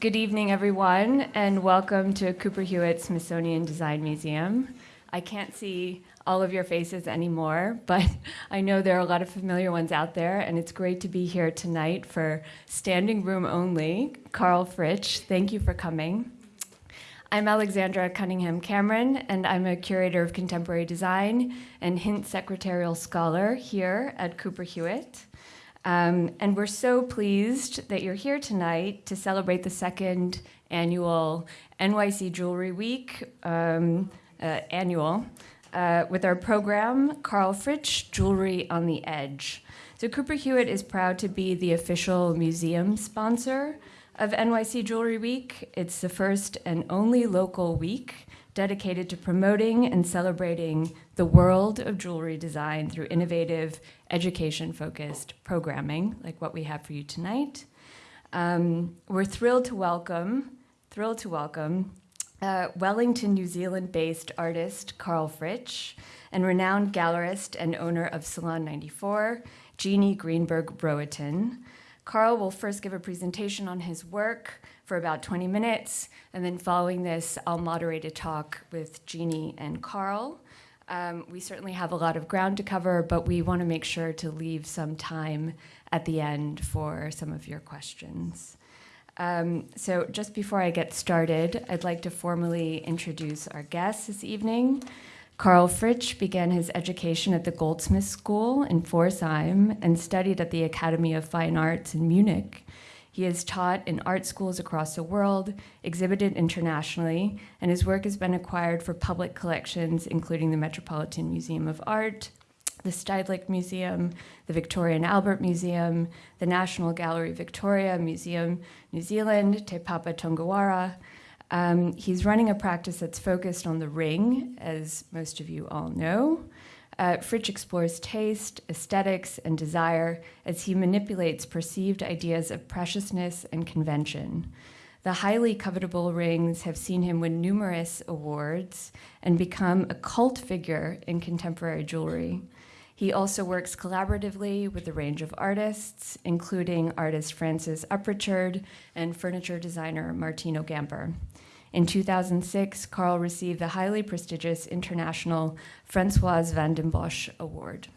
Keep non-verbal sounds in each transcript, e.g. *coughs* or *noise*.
Good evening, everyone, and welcome to Cooper Hewitt Smithsonian Design Museum. I can't see all of your faces anymore, *laughs* but I know there are a lot of familiar ones out there, and it's great to be here tonight for standing room only. Karl Fritsch, thank you for coming. I'm Alexandra Cunningham Cameron, and I'm a curator of contemporary design and Hintz Secretarial Scholar here at Cooper Hewitt. Um, and we're so pleased that you're here tonight to celebrate the second annual NYC Jewelry Week, um, uh, annual, uh, with our program, Karl Fritsch, Jewelry on the Edge. So Cooper Hewitt is proud to be the official museum sponsor of NYC Jewelry Week. It's the first and only local week dedicated to promoting and celebrating the world of jewelry design through innovative, education focused programming, like what we have for you tonight. Um, we're thrilled to welcome, thrilled to welcome uh, Wellington, New Zealand based artist Karl Fritsch and renowned gallerist and owner of Salon 94, Jeannie Greenberg Rohatyn. Karl will first give a presentation on his work, for about 20 minutes. And then following this, I'll moderate a talk with Jeannie and Karl. Um, we certainly have a lot of ground to cover, but we want to make sure to leave some time at the end for some of your questions. Um, so just before I get started, I'd like to formally introduce our guests this evening. Karl Fritsch began his education at the Goldsmith School in Pforzheim and studied at the Academy of Fine Arts in Munich. He has taught in art schools across the world, exhibited internationally, and his work has been acquired for public collections, including the Metropolitan Museum of Art, the Stedelijk Museum, the Victoria and Albert Museum, the National Gallery Victoria Museum, New Zealand, Te Papa Tongarewa. Um, he's running a practice that's focused on the ring, as most of you all know. Uh, Fritsch explores taste, aesthetics, and desire as he manipulates perceived ideas of preciousness and convention. The highly covetable rings have seen him win numerous awards and become a cult figure in contemporary jewelry. He also works collaboratively with a range of artists, including artist Francis Upritchard and furniture designer Martino Gamper. In 2006, Karl received the highly prestigious international Francoise van den Bosch Award.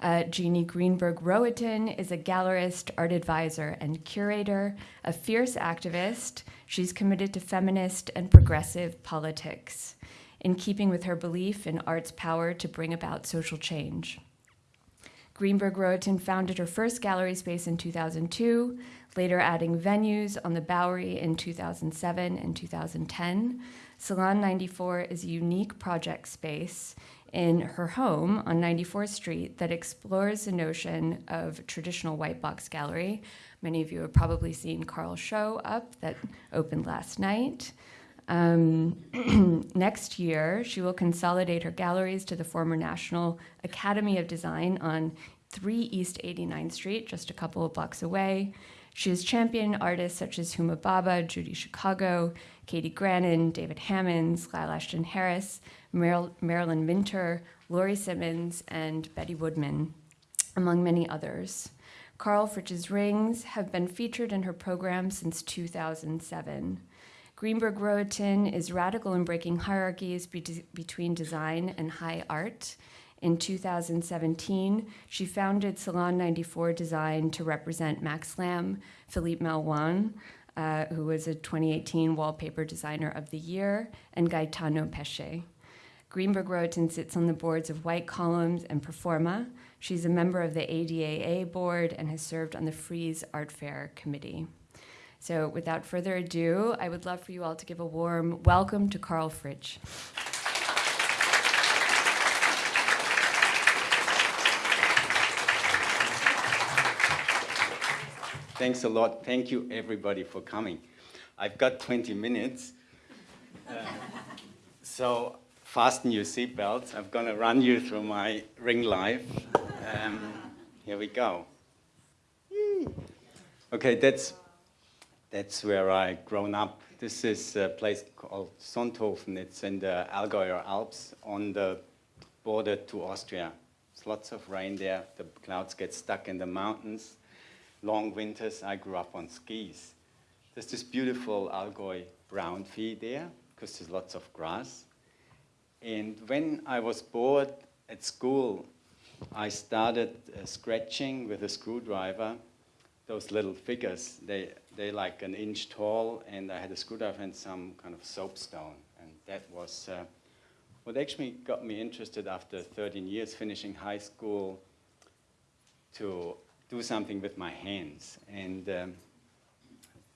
Uh, Jeannie Greenberg Rohatyn is a gallerist, art advisor, and curator, a fierce activist. She's committed to feminist and progressive politics, in keeping with her belief in art's power to bring about social change. Greenberg Rohatyn founded her first gallery space in 2002, later adding venues on the Bowery in 2007 and 2010. Salon 94 is a unique project space in her home on 94th Street that explores the notion of traditional white box gallery. Many of you have probably seen Karl's show up that opened last night. Um, *clears throat* next year, she will consolidate her galleries to the former National Academy of Design on 3 East 89th Street, just a couple of blocks away. She has championed artists such as Huma Bhabha, Judy Chicago, Katy Grannan, David Hammons, Lyle Ashton Harris, Marilyn Minter, Laurie Simmons, and Betty Woodman, among many others. Karl Fritsch's rings have been featured in her program since 2007. Greenberg Rohatyn is radical in breaking hierarchies be between design and high art in 2017, she founded Salon 94 Design to represent Max Lamb, Philippe Malouin, uh, who was a 2018 Wallpaper Designer of the Year, and Gaetano Pesce. Greenberg Rohatyn sits on the boards of White Columns and Performa. She's a member of the ADAA board and has served on the Frieze Art Fair committee. So without further ado, I would love for you all to give a warm welcome to Karl Fritsch. Thanks a lot. Thank you, everybody, for coming. I've got 20 minutes. Uh, so fasten your seatbelts. I'm going to run you through my ring life. Um, here we go. Okay, that's, that's where I grown up. This is a place called Sonthofen. It's in the Allgäuer Alps on the border to Austria. There's lots of rain there. The clouds get stuck in the mountains long winters. I grew up on skis. there's this beautiful Allgäu Braunvieh there because there's lots of grass. And when I was bored at school, I started uh, scratching with a screwdriver those little figures. They, they're like an inch tall, and I had a screwdriver and some kind of soapstone. And that was uh, what actually got me interested after 13 years finishing high school to do something with my hands. And um,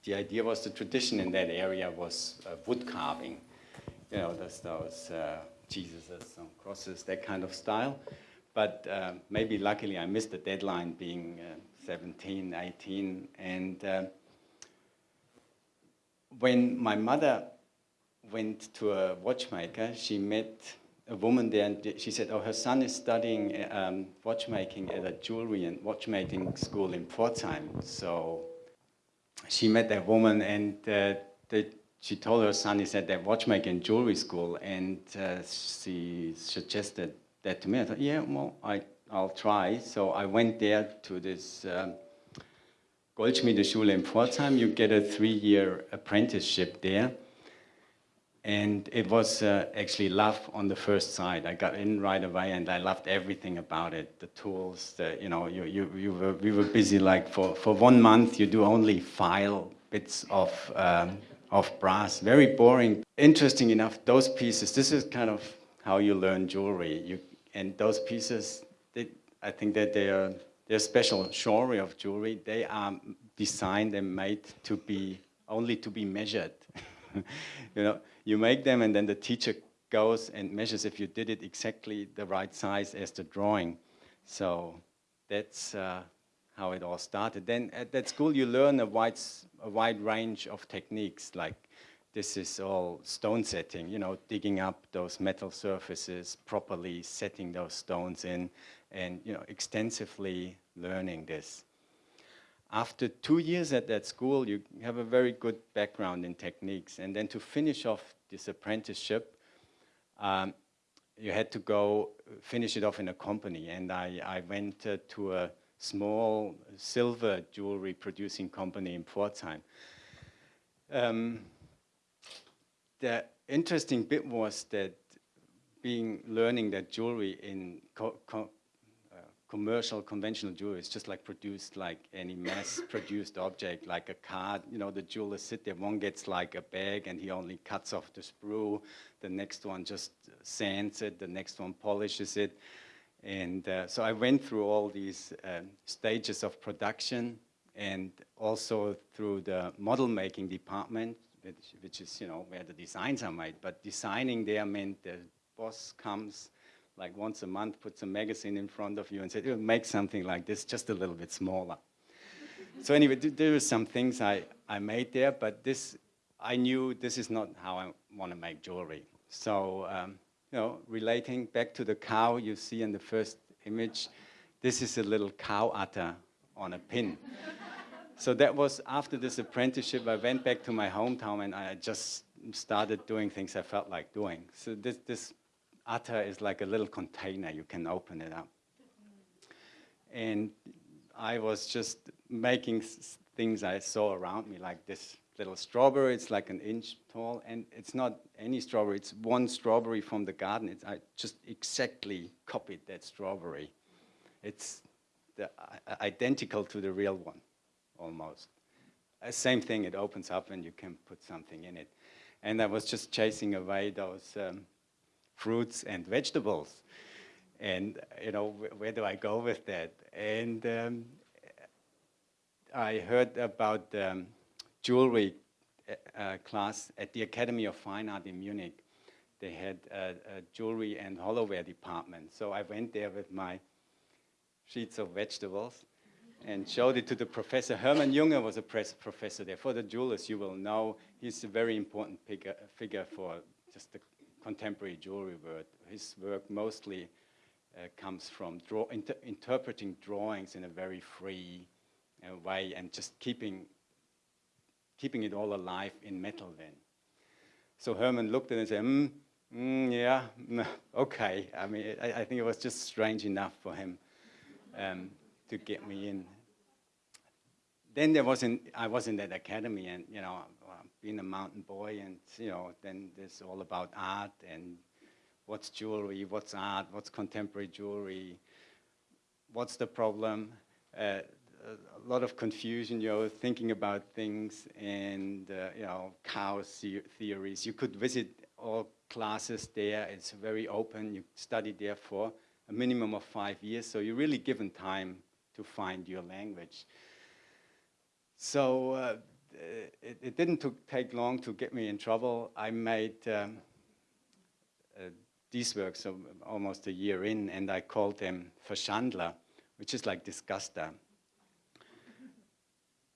the idea was the tradition in that area was uh, wood carving. You know, those, those uh, Jesuses and crosses, that kind of style. But uh, maybe luckily I missed the deadline being uh, 17, 18. And uh, when my mother went to a watchmaker, she met a woman there and she said, oh, her son is studying um, watchmaking at a jewelry and watchmaking school in Pforzheim. So she met that woman and uh, they, she told her son is at that watchmaking jewelry school and uh, she suggested that to me. I thought, yeah, well, I, I'll try. So I went there to this um, Goldschmiedeschule in Pforzheim. You get a three-year apprenticeship there. And it was uh, actually love on the first sight. I got in right away and I loved everything about it. The tools, the, you know, you, you, you were, we were busy like for, for one month you do only file bits of, um, of brass. Very boring. Interesting enough, those pieces, this is kind of how you learn jewelry. You, and those pieces, I think that they are they're special genre of jewelry. They are designed and made to be only to be measured. *laughs* you know, you make them and then the teacher goes and measures if you did it exactly the right size as the drawing. So that's uh, how it all started. Then at that school you learn a wide, a wide range of techniques like this is all stone setting, you know, digging up those metal surfaces, properly setting those stones in, and, you know, extensively learning this. After two years at that school, you have a very good background in techniques. And then to finish off this apprenticeship, um, you had to go finish it off in a company. And I, I went uh, to a small silver jewelry producing company in Pforzheim. Um, the interesting bit was that being learning that jewelry in co co commercial conventional jewelry is just like produced like any mass *coughs* produced object like a card you know the jewelers sit there one gets like a bag and he only cuts off the sprue the next one just sands it the next one polishes it and uh, so I went through all these um, stages of production and also through the model making department which, which is, you know, where the designs are made. But designing there meant the boss comes like once a month, puts a magazine in front of you and said, make something like this, just a little bit smaller. *laughs* so anyway, there were some things I, I made there, but this, I knew this is not how I want to make jewelry. So, um, you know, relating back to the cow you see in the first image, this is a little cow udder on a pin *laughs* so that was after this apprenticeship, I went back to my hometown and I just started doing things I felt like doing. So this, this udder is like a little container, you can open it up. And I was just making things I saw around me, like this little strawberry, it's like an inch tall, and it's not any strawberry, it's one strawberry from the garden. It's, I just exactly copied that strawberry. It's the, uh, identical to the real one almost. Uh, same thing, it opens up and you can put something in it. And I was just chasing away those um, fruits and vegetables. And, you know, wh where do I go with that? And um, I heard about um, jewelry uh, uh, class at the Academy of Fine Art in Munich. They had a, a jewelry and hollowware department. So I went there with my sheets of vegetables and showed it to the professor. Hermann Jünger was a professor there. For the jewelers, you will know he's a very important figure, figure for just the contemporary jewelry world. His work mostly uh, comes from draw, inter interpreting drawings in a very free uh, way and just keeping, keeping it all alive in metal then. So Hermann looked at it and said, mm, mm, yeah, *laughs* okay. I mean, I, I, think it was just strange enough for him um, to get me in then there wasn't, I was in that academy and, you know, being a mountain boy and, you know, then there's all about art and what's jewelry, what's art, what's contemporary jewelry, what's the problem, uh, a lot of confusion, you know, thinking about things and, uh, you know, chaos theories. You could visit all classes there. It's very open. You study there for a minimum of five years. So you're really given time to find your language. So uh, it, it, didn't take long to get me in trouble. I made um, uh, these works almost a year in, and I called them Verschandler, which is like disguster.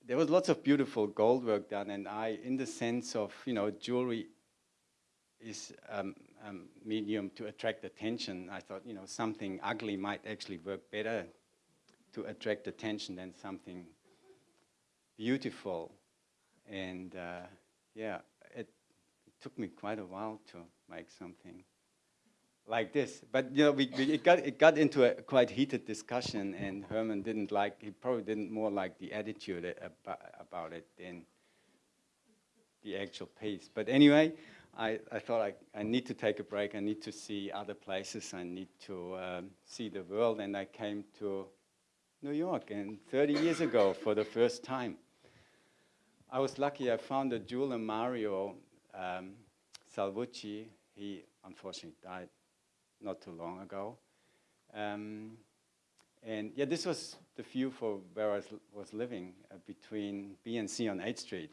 there was lots of beautiful gold work done, and I, in the sense of, you know, jewelry is um, um, medium to attract attention. I thought, you know, something ugly might actually work better to attract attention than something beautiful. And uh, yeah, it, took me quite a while to make something like this. But you know, we, we, it, got, it got into a quite heated discussion and Hermann didn't like, he probably didn't more like the attitude about, about it than the actual piece. But anyway, I, I thought I, I need to take a break. I need to see other places. I need to um, see the world. And I came to New York and 30 years ago for the first time. I was lucky. I found a jeweler, Mario um, Salvucci. He unfortunately died not too long ago. Um, and yeah, this was the view for where I was living uh, between B and C on 8th Street.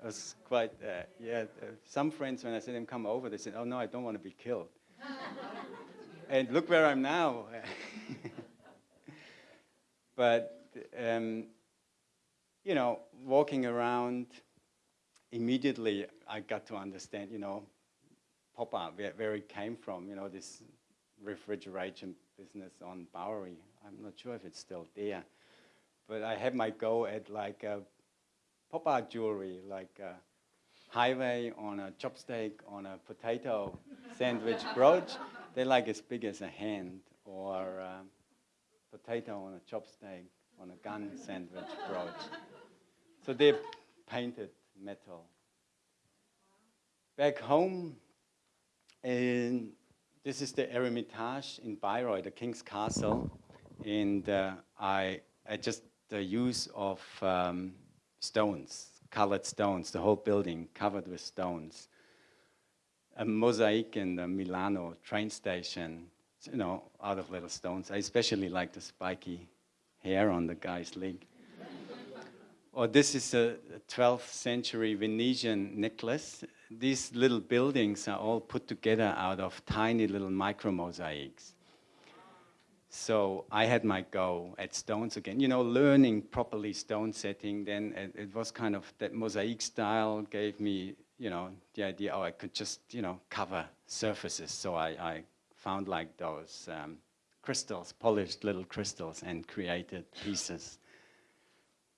It was quite, uh, yeah, uh, some friends, when I said them come over, they said, oh no, I don't want to be killed. *laughs* and look where I'm now. *laughs* but, um, you know, walking around, immediately I got to understand, you know, pop up, where, where it came from, you know, this refrigeration business on Bowery. I'm not sure if it's still there. But I had my go at like uh, pop art jewelry, like a highway on a chopstick, on a potato *laughs* sandwich brooch. They're like as big as a hand, or uh, potato on a chopstick, on a gun sandwich brooch. So they're painted metal. Back home, and this is the Eremitage in Bayreuth, the King's Castle. And uh, I, I just, the use of um, stones, colored stones, the whole building covered with stones. A mosaic in the Milano train station, you know, out of little stones. I especially like the spiky hair on the guy's leg. or this is a 12th century Venetian necklace these little buildings are all put together out of tiny little micro mosaics. So I had my go at stones again, you know, learning properly stone setting, then it, it, was kind of that mosaic style gave me, you know, the idea, oh, I could just, you know, cover surfaces. So I, I found like those um, crystals, polished little crystals and created pieces.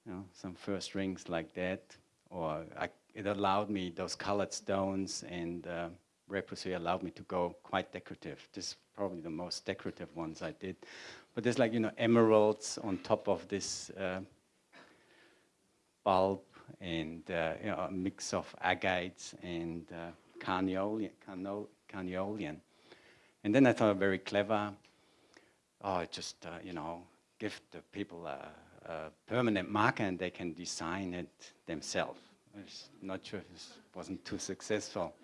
You know, some first rings like that, or I it allowed me, those colored stones and uh, allowed me to go quite decorative. This is probably the most decorative ones I did. But there's like, you know, emeralds on top of this uh, bulb and uh, you know, a mix of agates and uh, carniolan, carniolan. And then I thought very clever, oh, just, uh, you know, give the people a, a permanent marker and they can design it themselves. I'm not sure if this wasn't too successful.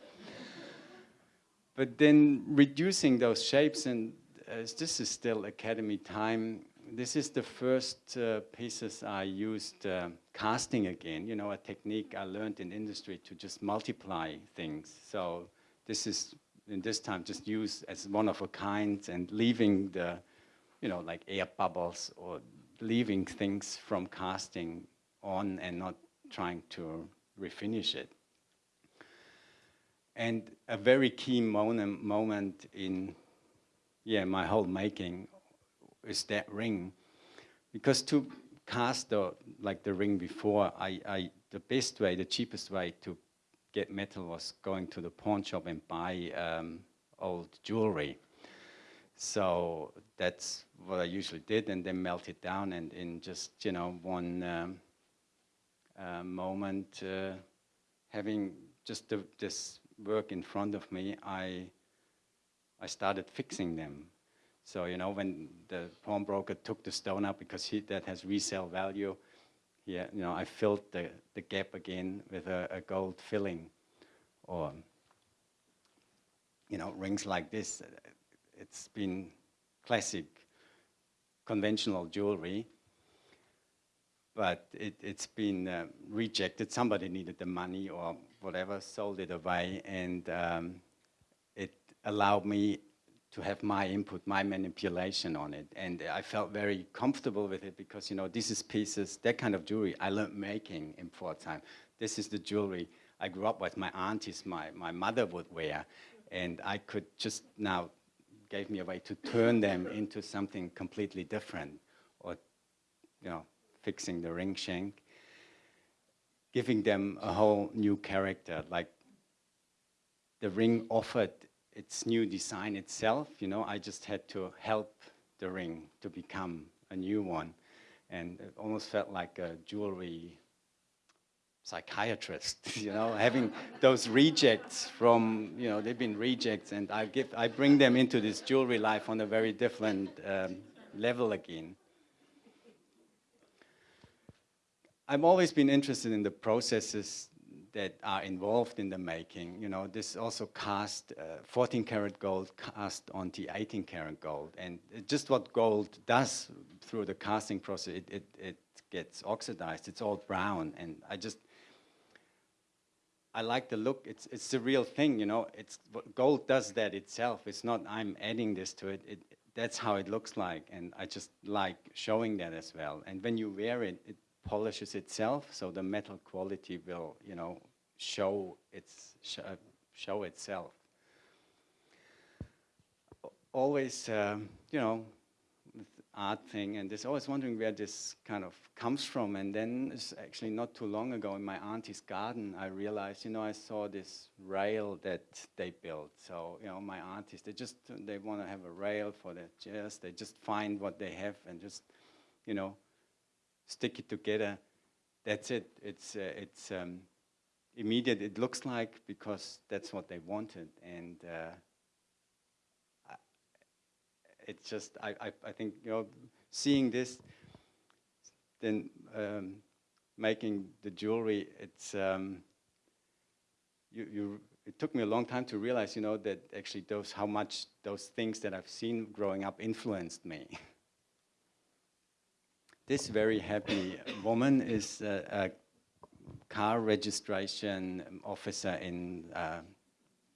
But then reducing those shapes, and as this is still academy time, this is the first uh, pieces I used uh, casting again, you know, a technique I learned in industry to just multiply things. So this is, in this time, just used as one of a kind and leaving the, you know, like air bubbles or leaving things from casting on and not trying to refinish it. And a very key moment, moment in yeah, my whole making is that ring. Because to cast the, like the ring before, I, I, the best way, the cheapest way to get metal was going to the pawn shop and buy um, old jewelry. So that's what I usually did and then melt it down and in just, you know, one um, uh, moment, uh, having just the, this work in front of me, I, I started fixing them. So, you know, when the pawnbroker took the stone out because he, that has resale value, yeah, you know, I filled the, the gap again with a, a gold filling or, you know, rings like this. It's been classic conventional jewelry, but it, has been uh, rejected. Somebody needed the money or whatever, sold it away, and um, it allowed me to have my input, my manipulation on it. And I felt very comfortable with it because, you know, this is pieces, that kind of jewelry I learned making in Pforzheim. This is the jewelry I grew up with, my aunties, my, my mother would wear. And I could just now, gave me a way to turn them into something completely different or, you know, fixing the ring shank, giving them a whole new character, like the ring offered its new design itself, you know, I just had to help the ring to become a new one. And it almost felt like a jewelry psychiatrist, *laughs* you know, *laughs* having those rejects from, you know, they've been rejects and I, give, I bring them into this jewelry life on a very different um, level again. I've always been interested in the processes that are involved in the making. You know, this also cast uh, 14 karat gold cast onto 18 karat gold. And just what gold does through the casting process, it, it, it gets oxidized. It's all brown. And I just, I like the look. It's, it's the real thing, you know. It's, gold does that itself. It's not I'm adding this to it. it. That's how it looks like. And I just like showing that as well. And when you wear it, it polishes itself, so the metal quality will, you know, show its sh uh, show itself. Always, um, you know, art thing, and there's always wondering where this kind of comes from. And then it's actually not too long ago in my auntie's garden, I realized, you know, I saw this rail that they built. So, you know, my aunties, they just, they want to have a rail for their chairs. They just find what they have and just, you know, stick it together. That's it. It's, uh, it's um, immediate, it looks like, because that's what they wanted. And uh, it's just, I, I, I, think, you know, seeing this, then um, making the jewelry, it's, um, you, you, it took me a long time to realize, you know, that actually those, how much those things that I've seen growing up influenced me. This very happy woman is a, a car registration officer in uh,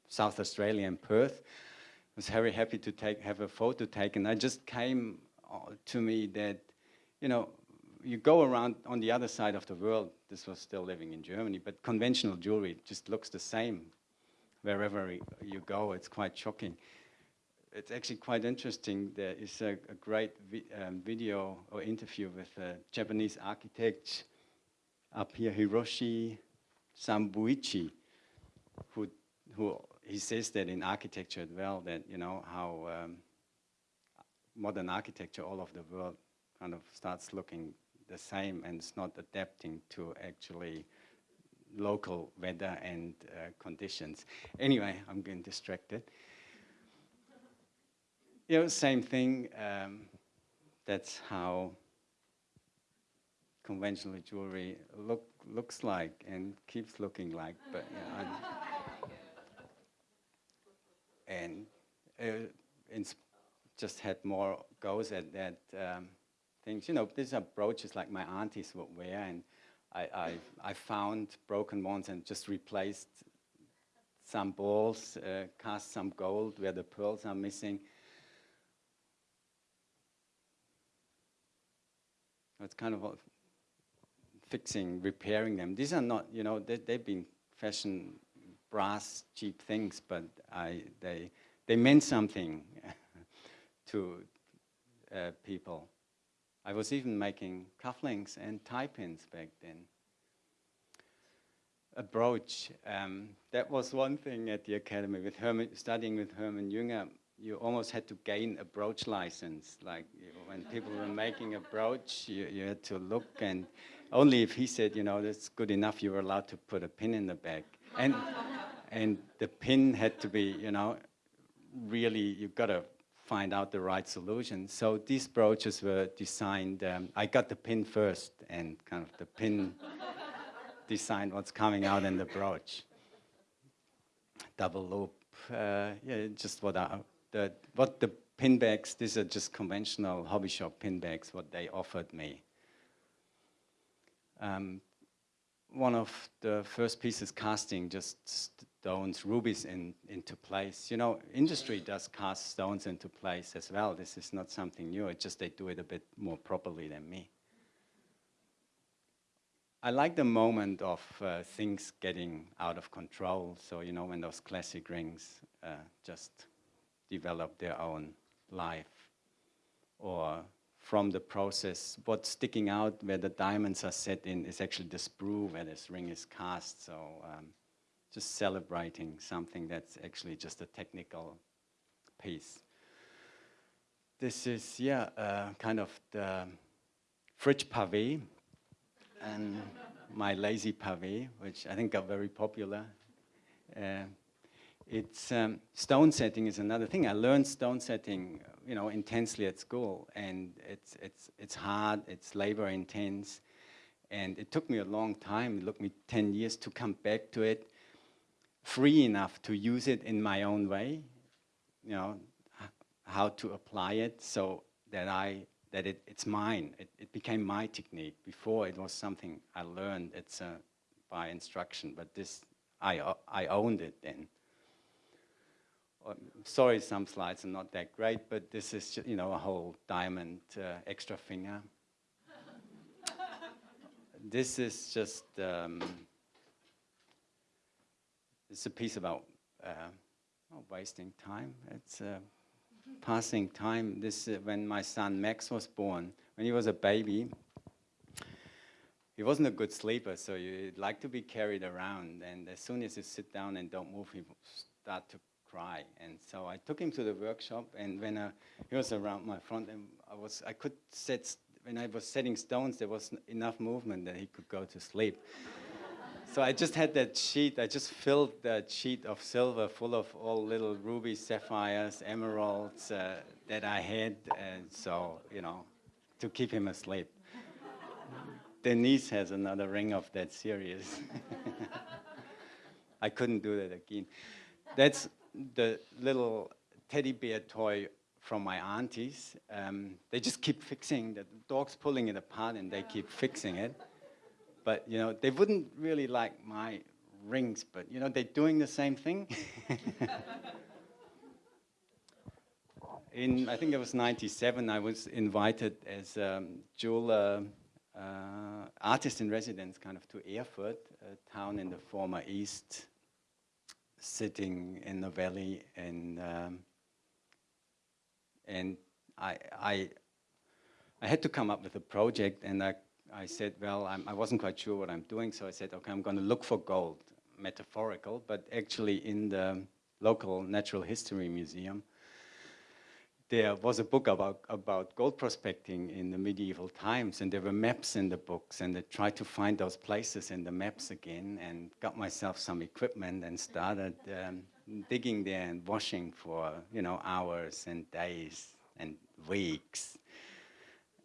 South Australia in Perth. Was very happy to take, have a photo taken. I just came uh, to me that, you know, you go around on the other side of the world, this was still living in Germany, but conventional jewelry just looks the same wherever you go. It's quite shocking it's actually quite interesting. There is a, a great vi um, video or interview with a Japanese architect up here, Hiroshi Sambuichi, who, who he says that in architecture as well, that you know how um, modern architecture all over the world kind of starts looking the same and it's not adapting to actually local weather and uh, conditions. Anyway, I'm getting distracted you know, same thing. Um, that's how conventional jewelry look looks like and keeps looking like. But you know, and uh, just had more goes at that um, things. You know, these are brooches like my aunties would wear, and I, I, I found broken ones and just replaced some balls, uh, cast some gold where the pearls are missing, It's kind of fixing, repairing them. These are not, you know, they, they've been fashion brass, cheap things, but I, they, they meant something *laughs* to uh, people. I was even making cufflinks and tie pins back then. A brooch, um, that was one thing at the academy with Hermann, studying with Hermann Jünger. you almost had to gain a brooch license. Like you when people were making a brooch, you, you had to look and only if he said, you know, that's good enough, you were allowed to put a pin in the back. And, and the pin had to be, you know, really, you've got to find out the right solution. So these brooches were designed, um, I got the pin first and kind of the pin *laughs* designed what's coming out in the brooch. Double loop, uh, yeah, just what I, the, what the pin bags, these are just conventional hobby shop pin bags, what they offered me. Um, one of the first pieces casting just stones, rubies in, into place. You know, industry does cast stones into place as well. This is not something new, it's just they do it a bit more properly than me. I like the moment of uh, things getting out of control. So, you know, when those classic rings uh, just develop their own life or from the process. What's sticking out where the diamonds are set in is actually the sprue where this ring is cast. So um, just celebrating something that's actually just a technical piece. This is, yeah, uh, kind of the fridge pavé and my lazy pavé, which I think got very popular. Uh, it's um, stone setting is another thing. I learned stone setting, you know, intensely at school, and it's it's it's hard. It's labor intense, and it took me a long time. It took me ten years to come back to it, free enough to use it in my own way, you know, how to apply it so that I that it, it's mine. It, it became my technique. Before it was something I learned. It's uh, by instruction, but this I I owned it then sorry, some slides are not that great, but this is, you know, a whole diamond uh, extra finger. *laughs* this is just, um, it's a piece about uh, wasting time. It's uh, passing time. This, uh, when my son Max was born, when he was a baby, he wasn't a good sleeper, so he'd like to be carried around. And as soon as you sit down and don't move, he start to cry. And so I took him to the workshop, and when uh, he was around my front, and I was, I could set, when I was setting stones, there was enough movement that he could go to sleep. So I just had that sheet, I just filled that sheet of silver full of all little rubies, sapphires, emeralds uh, that I had, and so, you know, to keep him asleep. Denise has another ring of that series. *laughs* I couldn't do that again. That's the little teddy bear toy from my aunties. Um, they just keep fixing, the dog's pulling it apart and they keep fixing it. But, you know, they wouldn't really like my rings, but, you know, they're doing the same thing. in, I think it was 97, I was invited as a um, jeweler, uh, artist in residence kind of to Erfurt, a town in the former East sitting in the valley and um, and I, I I had to come up with a project and I, I said, well, I'm, I was not quite sure what I'm doing, so I said, okay, I'm going to look for gold, metaphorical, but actually in the local natural history museum, there was a book about, about gold prospecting in the medieval times, and there were maps in the books, and I tried to find those places in the maps again, and got myself some equipment and started um, digging there and washing for, you know, hours and days and weeks.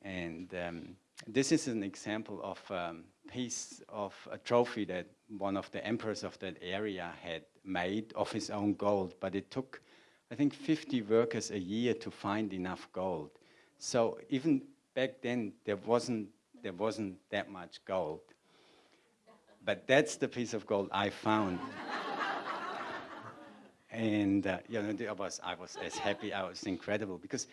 And um, this is an example of a um, piece of a trophy that one of the emperors of that area had made of his own gold, but it took I think 50 workers a year to find enough gold. So even back then, there wasn't, there wasn't that much gold. But that's the piece of gold I found. *laughs* and uh, you know, I was, I was as happy, I was incredible because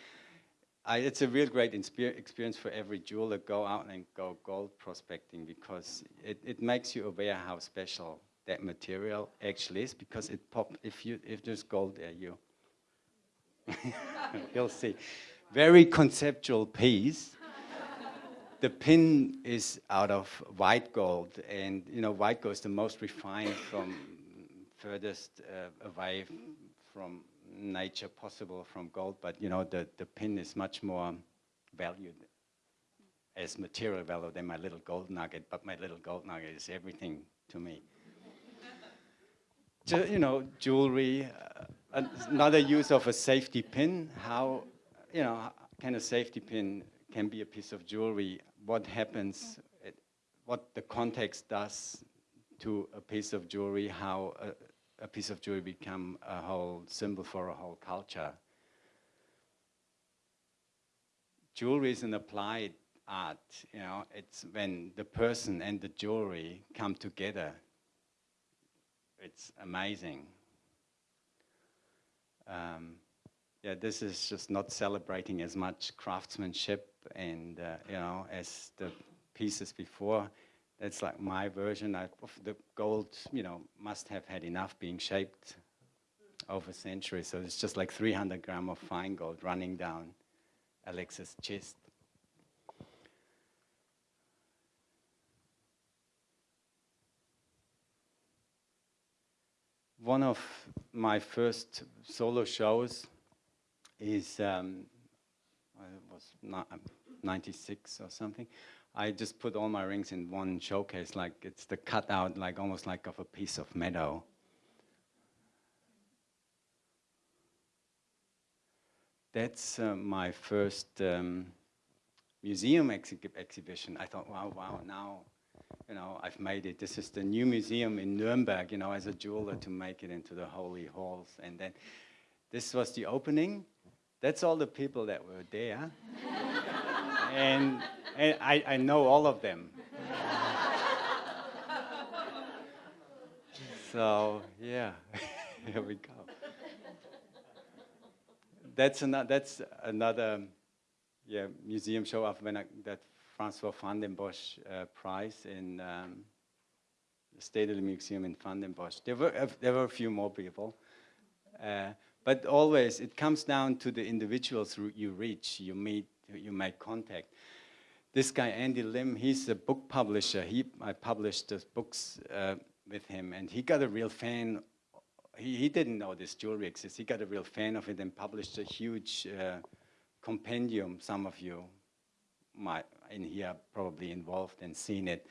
I, it's a real great experience for every jeweler go out and go gold prospecting because it, it makes you aware how special that material actually is because it pop if you if there's gold there you *laughs* You'll see. Very conceptual piece. The pin is out of white gold, and you know white gold is the most refined from furthest uh, away from nature possible from gold, but you know, the, the pin is much more valued as material value than my little gold nugget, but my little gold nugget is everything to me. You know, jewelry, uh, another use of a safety pin. How, you know, can a safety pin can be a piece of jewelry? What happens? It, what the context does to a piece of jewelry? How a, a piece of jewelry become a whole symbol for a whole culture? Jewelry is an applied art. You know, it's when the person and the jewelry come together it's amazing. Um, yeah, this is just not celebrating as much craftsmanship and uh, you know as the pieces before. That's like my version. Of the gold, you know, must have had enough being shaped over centuries. So it's just like 300 gram of fine gold running down Alex's chest. one of my first solo shows is um, was not, 96 or something. I just put all my rings in one showcase, like it's the cutout, like almost like of a piece of meadow. That's uh, my first um, museum exhi exhibition. I thought, wow, wow, now you know, I've made it. This is the new museum in Nuremberg, you know, as a jeweler to make it into the holy halls. And then this was the opening. That's all the people that were there. *laughs* and, and I, I know all of them. so, yeah, *laughs* here we go. That's, another, that's another yeah, museum show of when I, that Francois van den Bosch uh, Prize in um, the State of the Museum in Van den Bosch. There were, uh, there were a few more people. Uh, but always, it comes down to the individuals you reach, you meet, you make contact. This guy, Andy Lim, he's a book publisher. He, I published the books uh, with him, and he got a real fan. He, he didn't know this jewelry exists. He got a real fan of it and published a huge uh, compendium, some of you might in here probably involved and seen it.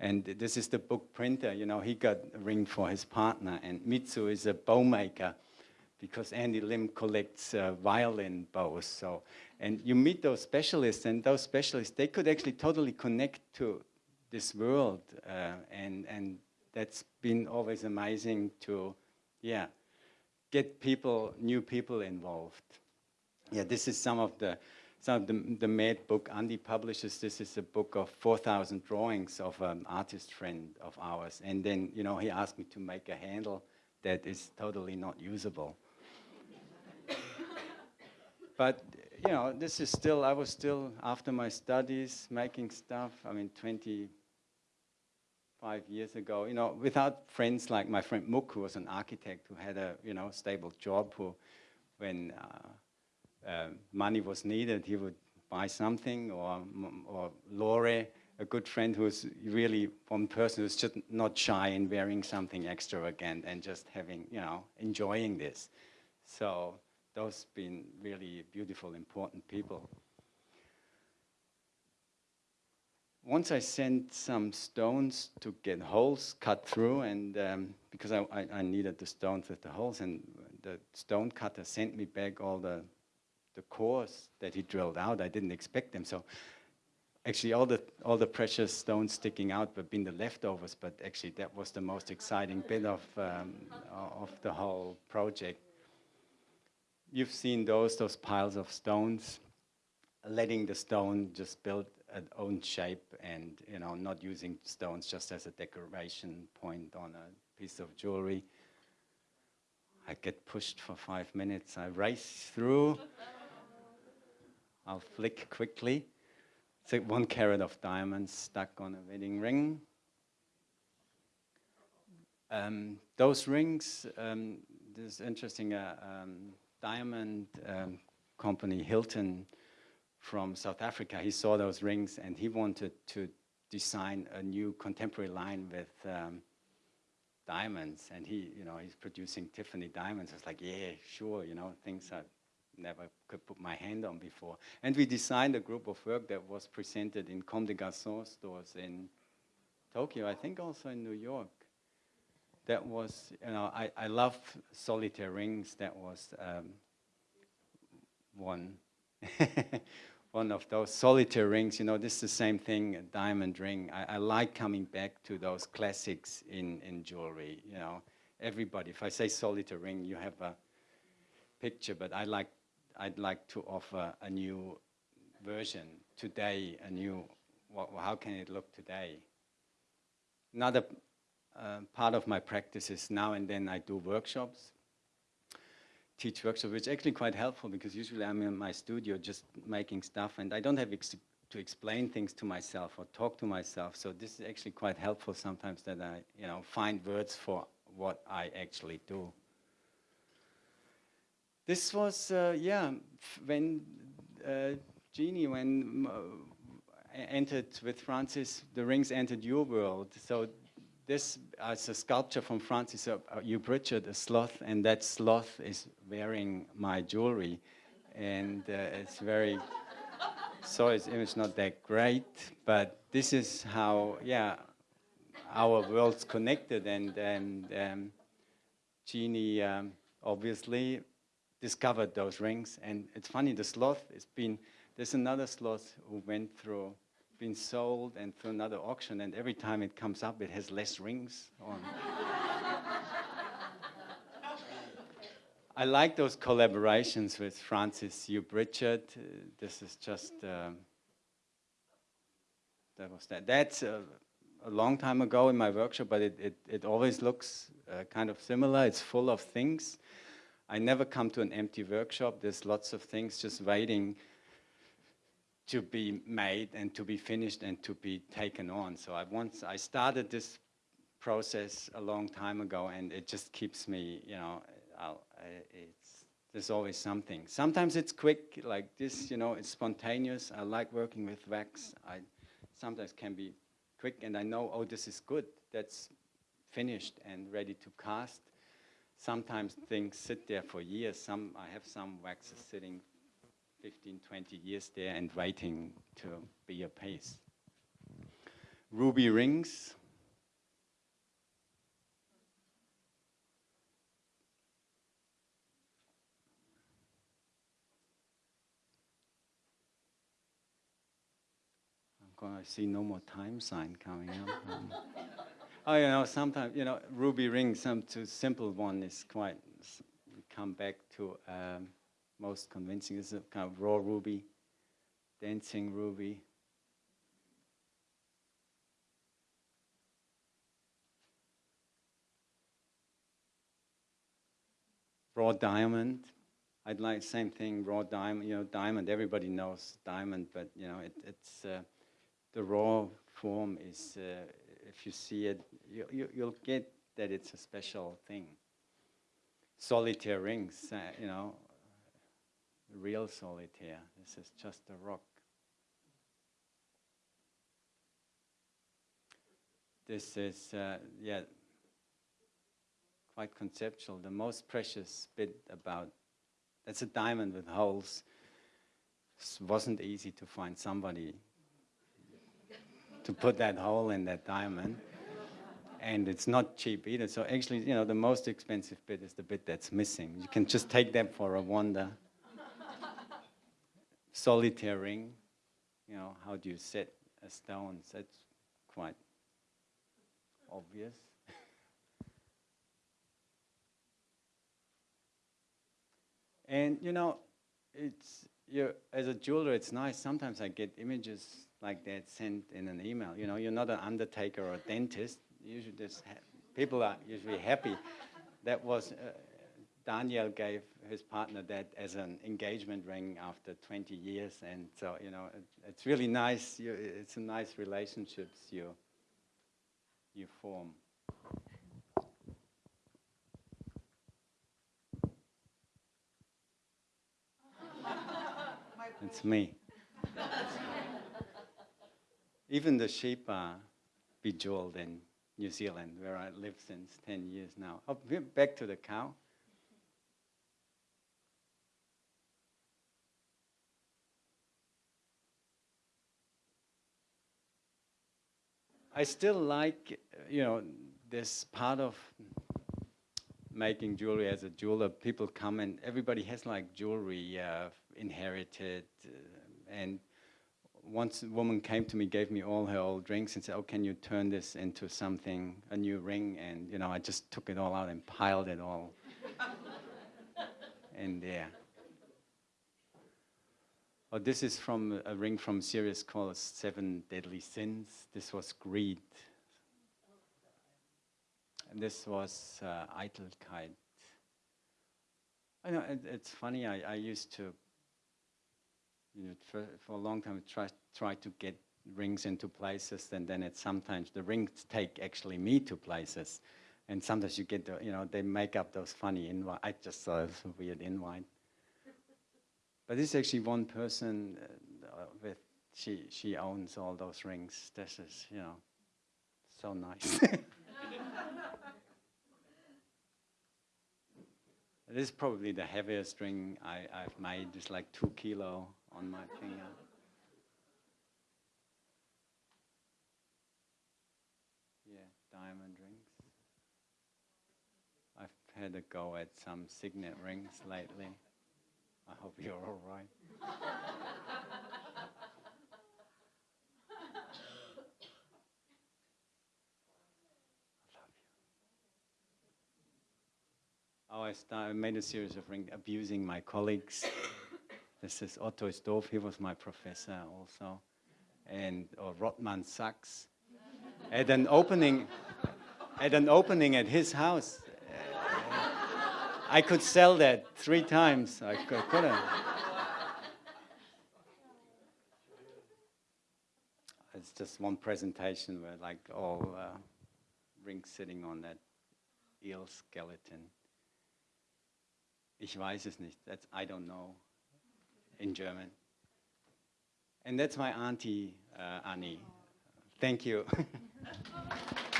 And this is the book printer, you know, he got a ring for his partner. And Mitsu is a bow maker because Andy Lim collects uh, violin bows. So, and you meet those specialists and those specialists, they could actually totally connect to this world. Uh, and, and that's been always amazing to, yeah, get people, new people involved. Yeah, this is some of the so the, the Mad book Andy publishes, this is a book of 4,000 drawings of an artist friend of ours. And then, you know, he asked me to make a handle that is totally not usable. *laughs* but, you know, this is still, I was still, after my studies, making stuff. I mean, 25 years ago, you know, without friends like my friend Mook, who was an architect, who had a, you know, stable job, who, when, uh, uh, money was needed, he would buy something, or, or Lore, a good friend who's really one person who's just not shy in wearing something extravagant and just having, you know, enjoying this. So those been really beautiful, important people. Once I sent some stones to get holes cut through, and um, because I, I, I needed the stones with the holes, and the stone cutter sent me back all the the cores that he drilled out. I didn't expect them. So actually all the, all the precious stones sticking out have been the leftovers, but actually that was the most exciting bit of, um, of the whole project. You've seen those, those piles of stones, letting the stone just build its own shape and you know not using stones just as a decoration point on a piece of jewelry. I get pushed for five minutes. I race through. I'll flick quickly. It's one carat of diamonds stuck on a wedding ring. Um, those rings, um, this interesting uh, um, diamond um, company, Hilton, from South Africa, he saw those rings and he wanted to design a new contemporary line with um, diamonds, and he, you know, he's producing Tiffany diamonds. I was like, yeah, sure, you know, things I never could put my hand on before. And we designed a group of work that was presented in Comme des Garçons stores in Tokyo, I think also in New York. That was, you know, I, I love solitaire rings. That was um, one. *laughs* one of those solitaire rings, you know, this is the same thing, a diamond ring. I, I, like coming back to those classics in, in jewelry, you know. Everybody, if I say solitaire ring, you have a picture, but I like, I'd like to offer a new version today, a new, what, how can it look today? Another uh, part of my practice is now and then I do workshops teach workshop, which is actually quite helpful because usually I'm in my studio just making stuff and I don't have ex to explain things to myself or talk to myself. So this is actually quite helpful sometimes that I, you know, find words for what I actually do. This was, uh, yeah, when uh, Jeannie, when uh, entered with Francis, the rings entered your world. So this is a sculpture from Francis uh, Upritchard, a sloth, and that sloth is wearing my jewelry. And uh, it's very, so its image not that great, but this is how, yeah, our worlds connected. And, and um, Jeannie um, obviously discovered those rings. And it's funny, the sloth has been, there's another sloth who went through been sold and through another auction, and every time it comes up, it has less rings on. I like those collaborations with Francis Upritchard. Uh, this is just, um, that was that. That's a, a, long time ago in my workshop, but it, it, it always looks uh, kind of similar. It's full of things. I never come to an empty workshop. There's lots of things just waiting to be made and to be finished and to be taken on. So I once I started this process a long time ago, and it just keeps me, you know, I'll, it's there's always something. Sometimes it's quick, like this, you know, it's spontaneous. I like working with wax. I sometimes can be quick, and I know, oh, this is good. That's finished and ready to cast. Sometimes things sit there for years. Some I have some waxes sitting 15, 20 years there and waiting to be a pace. Ruby rings. I'm going to see no more time sign coming up. *laughs* Um, oh, you know, sometimes, you know, ruby rings, some too simple one is quite, come back to um, most convincing. Is a kind of raw ruby, dancing ruby. Raw diamond. I'd like same thing, raw diamond. You know, diamond. Everybody knows diamond, but you know, it, it's uh, the raw form is. Uh, if you see it, you, you, you'll get that it's a special thing solitaire rings, uh, you know, real solitaire. This is just a rock. This is, uh, yeah, quite conceptual. The most precious bit about, that's a diamond with holes. Wasn't easy to find somebody to put that hole in that diamond. And it's not cheap either. So actually, you know, the most expensive bit is the bit that's missing. You can just take that for a wonder solitaire ring, you know, how do you set a stone? That's quite obvious. *laughs* and you know, it's you as a jeweler, it's nice. Sometimes I get images like that sent in an email. You know, you're not an undertaker or a dentist. Usually, just people are usually happy. That was uh, Daniel gave his partner that as an engagement ring after 20 years, and so you know it, it's really nice. You, it's a nice relationships you you form. *laughs* it's me. Even the sheep are bejeweled in New Zealand, where I live since 10 years now. Oh, back to the cow. I still like, you know, this part of making jewelry as a jeweler. People come and everybody has like jewelry uh, inherited, uh, and once a woman came to me, gave me all her old rings, and said, "Oh, can you turn this into something, a new ring?" And you know, I just took it all out and piled it all *laughs* in there. Oh, this is from a ring from series called Seven Deadly Sins. This was greed. And this was uh, Eitelkeit. I know it, it's funny. I, I used to, you know, for, for a long time try try to get rings into places, and then it sometimes the rings take actually me to places, and sometimes you get the, you know, they make up those funny invite. I just saw a weird invite. But this is actually one person uh, with she she owns all those rings. This is you know so nice. *laughs* this is probably the heaviest ring I, I've made. It's like two kilo on my finger. Yeah, diamond rings. I've had a go at some signet rings lately. I hope you're all right. Oh, I, start, I made a series of abusing my colleagues. this is Otto Stoff, he was my professor also. And or Rotman Sachs. at an opening, at an opening at his house, I could sell that three times. I could, couldn't. It's just one presentation where like all uh, rings sitting on that eel skeleton. Ich weiß es nicht. That's I don't know in German. And that's my auntie uh, Annie. Thank you. *laughs*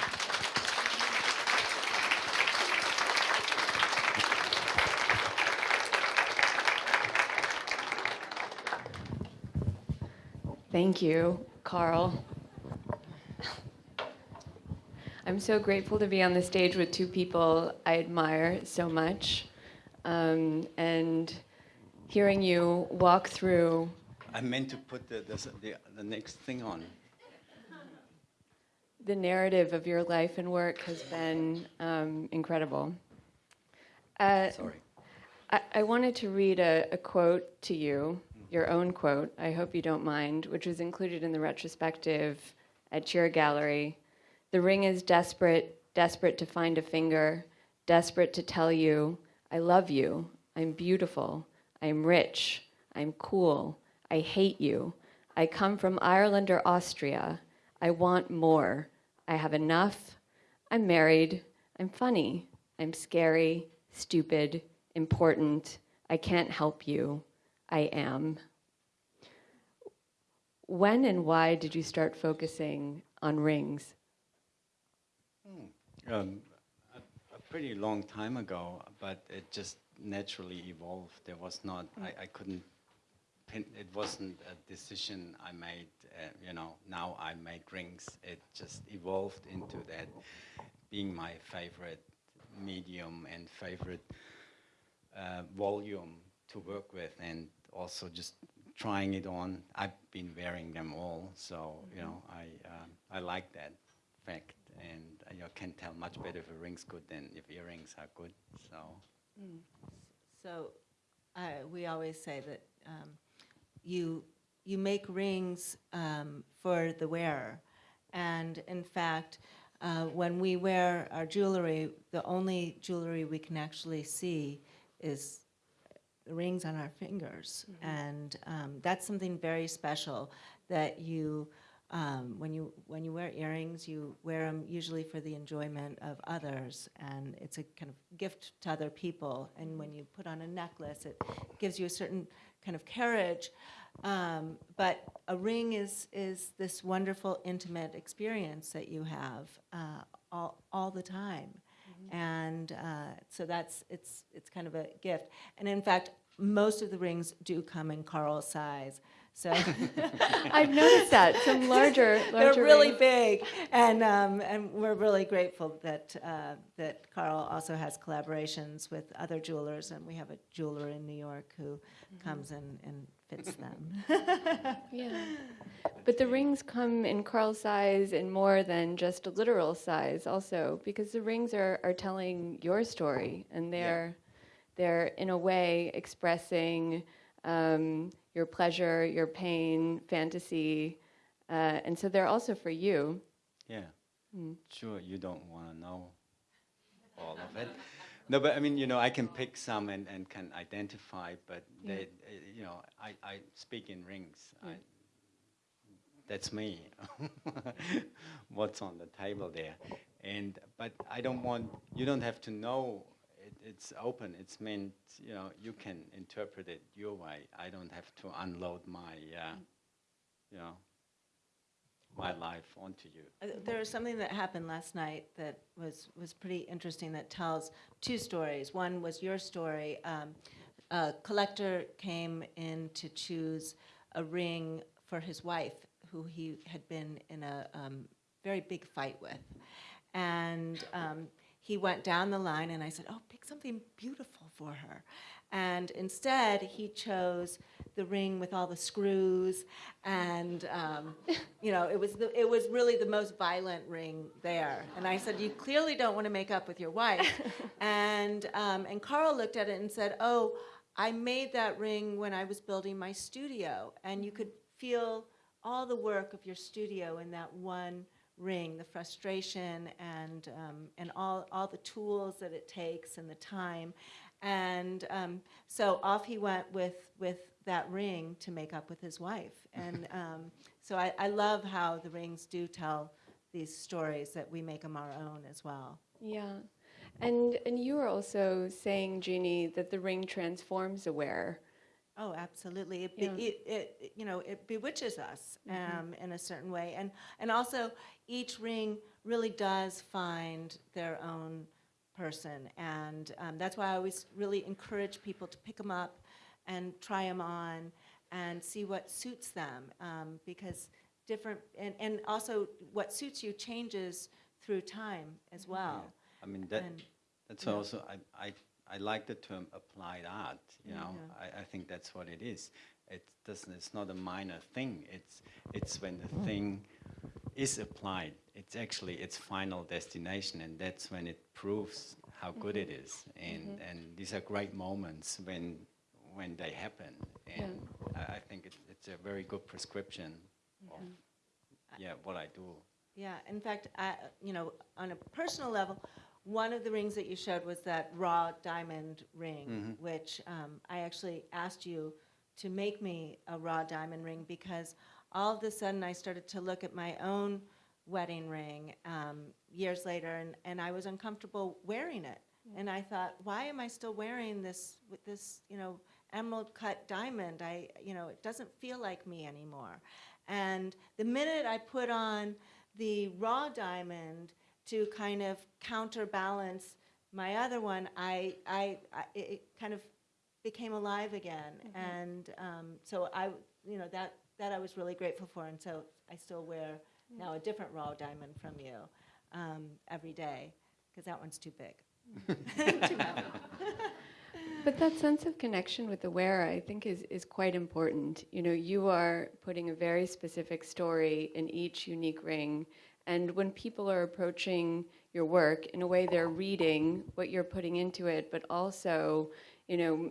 Thank you, Karl. I'm so grateful to be on the stage with two people I admire so much. Um, and hearing you walk through. I meant to put the, the, the, the next thing on. The narrative of your life and work has been um, incredible. Uh, Sorry. I, I wanted to read a, a quote to you, your own quote, I hope you don't mind, which was included in the retrospective at Cheer Gallery. The ring is desperate, desperate to find a finger, desperate to tell you, I love you, I'm beautiful, I'm rich, I'm cool, I hate you, I come from Ireland or Austria, I want more, I have enough, I'm married, I'm funny, I'm scary, stupid, important, I can't help you, I am. When and why did you start focusing on rings? Um, a, a pretty long time ago, but it just naturally evolved. There was not, I, I couldn't, pin, it wasn't a decision I made, uh, you know, now I make rings. It just evolved into that being my favorite medium and favorite uh, volume to work with and also just trying it on. I've been wearing them all, so, you know, I, um, I like that fact and uh, you can tell much better if a ring's good than if earrings are good. So So uh, we always say that um, you, you make rings um, for the wearer. And in fact, uh, when we wear our jewelry, the only jewelry we can actually see is rings on our fingers. And um, that's something very special that you, um, when you when you wear earrings, you wear them usually for the enjoyment of others, and it's a kind of gift to other people. And when you put on a necklace, it gives you a certain kind of carriage. Um, but a ring is is this wonderful intimate experience that you have uh, all, all the time. And uh, so that's, it's, it's kind of a gift. And in fact, most of the rings do come in Karl's size. So *laughs* I've noticed that some larger, *laughs* larger. they're really rings. big, and um, and we're really grateful that uh, that Karl also has collaborations with other jewelers, and we have a jeweler in New York who comes in and fits *laughs* them. Yeah. But the rings come in Karl size and more than just a literal size also because the rings are, are telling your story and they're they're in a way expressing um, your pleasure, your pain, fantasy, uh, and so they're also for you. Yeah. Hmm. Sure, you don't want to know all of it. No, but I mean, you know, I can pick some and, and can identify, but Yeah. they, uh, you know, I, I speak in rings. Yeah. I, that's me. *laughs* What's on the table there, and but I don't want you don't have to know. It, it's open. It's meant you know you can interpret it your way. I don't have to unload my, uh, you know, my life onto you. Uh, There was something that happened last night that was, was pretty interesting that tells two stories. One was your story. Um, a collector came in to choose a ring for his wife, who he had been in a um, very big fight with. And um, he went down the line, and I said, Oh, pick something beautiful for her. And instead, he chose the ring with all the screws, and um, *laughs* you know, it was the, it was really the most violent ring there. And I said, "You clearly don't want to make up with your wife." *laughs* and um, and Karl looked at it and said, "Oh, I made that ring when I was building my studio, and you could feel all the work of your studio in that one." Ring the frustration and um, and all all the tools that it takes and the time and um, so off he went with with that ring to make up with his wife. *laughs* And um, so I, I love how the rings do tell these stories that we make them our own as well. Yeah. And and you were also saying, Jeannie, that the ring transforms a wearer. Oh, absolutely. It, be, Yeah. it, it, you know, it bewitches us um, in a certain way, and and also each ring really does find their own person, and um, that's why I always really encourage people to pick them up and try them on and see what suits them, um, because different and, and also what suits you changes through time as well. I mean that And that's yeah. also I, I I like the term applied art. You know, Yeah. I, I think that's what it is. It doesn't. It's not a minor thing. It's it's when Mm. the thing is applied. It's actually its final destination, and that's when it proves how good it Mm-hmm. is. And and these are great moments when when they happen. And I, I think it, it's a very good prescription of yeah what I do. Yeah, in fact, I, you know, on a personal level, one of the rings that you showed was that raw diamond ring, which um, I actually asked you to make me a raw diamond ring because all of a sudden I started to look at my own wedding ring um, years later, and, and I was uncomfortable wearing it. And I thought, why am I still wearing this this, you know, emerald cut diamond? I, you know, it doesn't feel like me anymore. And the minute I put on the raw diamond to kind of counterbalance my other one, I, I, I it it kind of became alive again. And um, so I, you know, that, that I was really grateful for. And so I still wear now a different raw diamond from you um, every day because that one's too big. *laughs* Too. *laughs* But that sense of connection with the wearer, I think, is, is quite important. You know, you are putting a very specific story in each unique ring. And when people are approaching your work, in a way, they're reading what you're putting into it, but also, you know,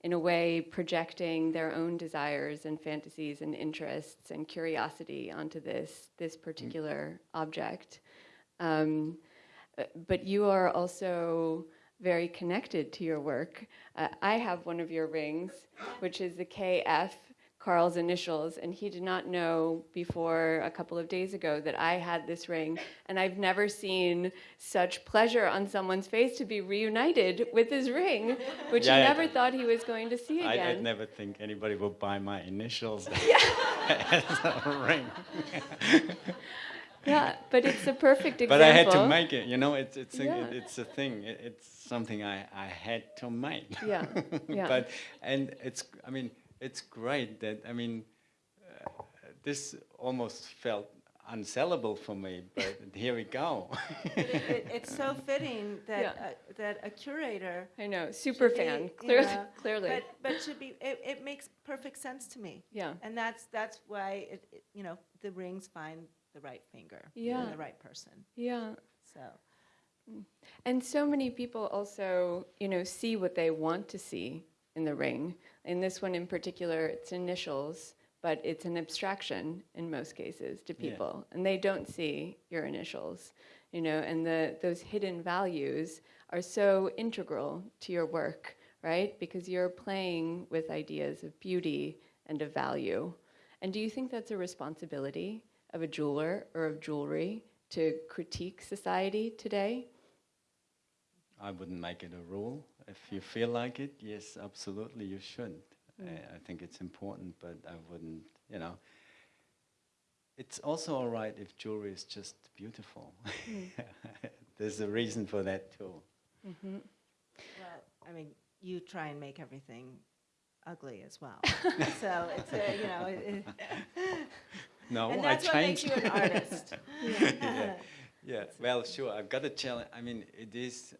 in a way, projecting their own desires and fantasies and interests and curiosity onto this, this particular object. Um, but you are also very connected to your work. Uh, I have one of your rings, which is the KF, Karl's initials, and he did not know before a couple of days ago that I had this ring. And I've never seen such pleasure on someone's face to be reunited with his ring, which Yeah, he I- never thought he was going to see I, again. I'd never think anybody would buy my initials *laughs* yeah. as a ring. yeah, but it's a perfect example. but I had to make it. You know, it's it's a, Yeah. it's a thing. It, it's something I, I had to make. Yeah, *laughs* yeah. but and it's I mean it's great that I mean uh, this almost felt unsellable for me, but *laughs* here we go. It, it, it's so fitting *laughs* that Yeah. uh, that a curator I know, super should be, fan, you clearly. know, *laughs* clearly. But but should be it, it makes perfect sense to me. yeah. And that's that's why it, it you know the rings find the right finger Yeah. and the right person. Yeah. So And so many people also, you know, see what they want to see in the ring. In this one in particular, it's initials, but it's an abstraction in most cases to Yeah. people, and they don't see your initials, you know, and the those hidden values are so integral to your work, right? Because you're playing with ideas of beauty and of value. And do you think that's a responsibility of a jeweler or of jewelry to critique society today? I wouldn't make it a rule. If you feel like it, yes, absolutely, you should. Mm. I, I think it's important, but I wouldn't, you know. It's also all right if jewelry is just beautiful. Mm. *laughs* There's a reason for that too. Mm-hmm. well, I mean, you try and make everything ugly as well. *laughs* so it's a, you know, it, it, *laughs* No, and I that's what makes you an artist. yeah, yeah. Well, sure. I've got a challenge. I mean, it is.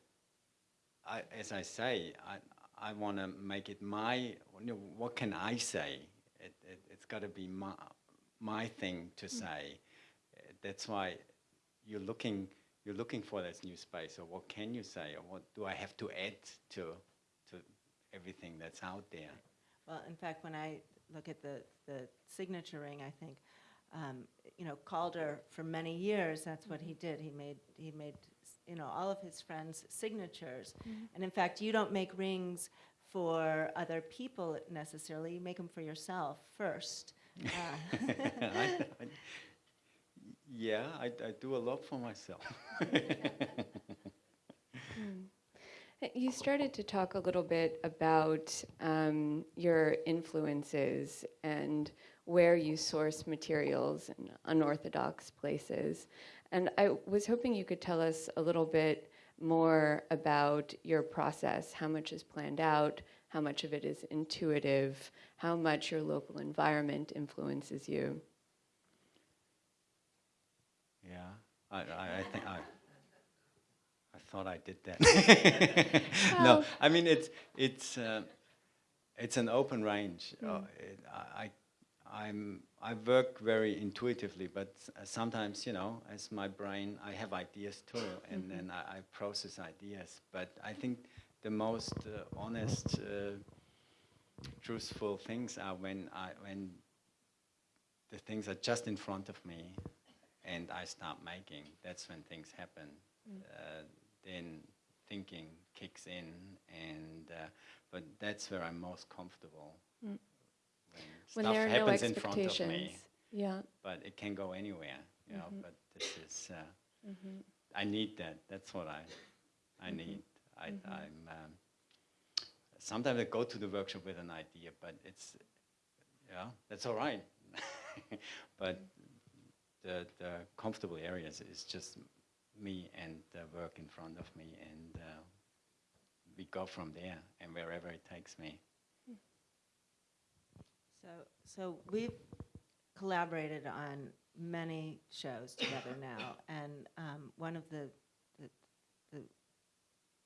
I, as I say, I I want to make it my. You know, what can I say? It, it it's got to be my my thing to say. Uh, That's why you're looking you're looking for this new space. Or what can you say? Or what do I have to add to to everything that's out there? Well, in fact, when I look at the, the signature ring, I think, um, you know, Calder for many years, that's what he did. He made he made you know all of his friends' signatures, and in fact, you don't make rings for other people necessarily. You make them for yourself first. *laughs* Uh, I, I, yeah, I, I do a lot for myself. Uh, *laughs* You started to talk a little bit about um, your influences and where you source materials in unorthodox places. And I was hoping you could tell us a little bit more about your process, how much is planned out, how much of it is intuitive, how much your local environment influences you. Yeah, I, I, I think I, I thought I did that. *laughs* no, I mean it's it's uh, it's an open range. Uh, Mm. it, I, I I'm I work very intuitively, but sometimes you know, as my brain, I have ideas too, and Mm-hmm. then I, I process ideas. But I think the most uh, honest, uh, truthful things are when I when the things are just in front of me and I start making. That's when things happen. Uh, then thinking kicks in, and uh, but that's where I'm most comfortable. Mm. When, stuff there are no happens in front of me, Yeah. but it can go anywhere, you know. Mhm. But this is, uh, hmm I need that. That's what I, I Mhm. need. I, Mhm. I'm. Um, sometimes I go to the workshop with an idea, but it's, yeah, that's all right. *laughs* but the the comfortable areas is just me and the work in front of me, and uh, we go from there, and wherever it takes me. So, so we've collaborated on many shows together now, *coughs* and um, one of the, the, the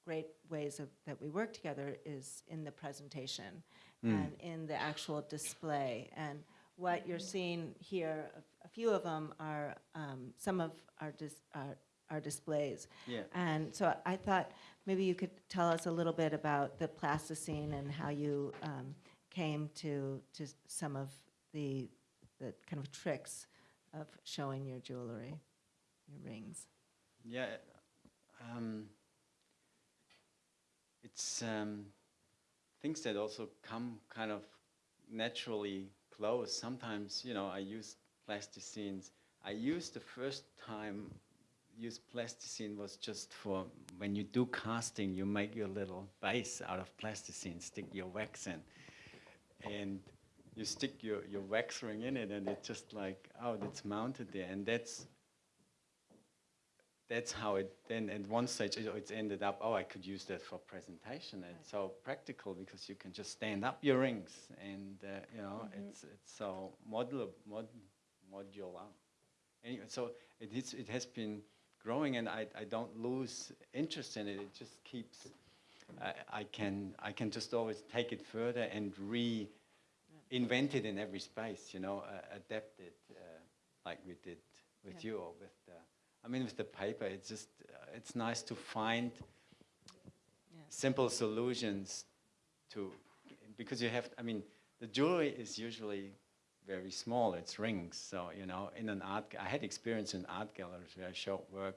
great ways of, that we work together is in the presentation Mm. and in the actual display. And what you're seeing here, a, a few of them are um, some of our, dis, our, our displays. Yeah. And so I thought maybe you could tell us a little bit about the plasticine and how you um, came to, to some of the, the kind of tricks of showing your jewelry, your rings. Yeah, um, it's um, things that also come kind of naturally close. Sometimes, you know, I use plasticines. I used the first time use plasticine was just for when you do casting, you make your little base out of plasticine, stick your wax in, and you stick your, your wax ring in it, and it's just like, oh, it's mounted there, and that's that's how it then at one stage it, it's ended up oh i could use that for presentation. It's so practical because you can just stand up your rings and uh, you know it's it's so modular mod, modular. Anyway so it is it has been growing and i, I don't lose interest in it. It just keeps I, I can i can just always take it further and reinvent it in every space you know uh, adapt it uh, like we did with Yeah. you or with the I mean, with the paper, it's just uh, it's nice to find Yeah. simple solutions to because you have. I mean, the jewelry is usually very small. It's rings, so you know. In an art, I had experience in art galleries where I showed work.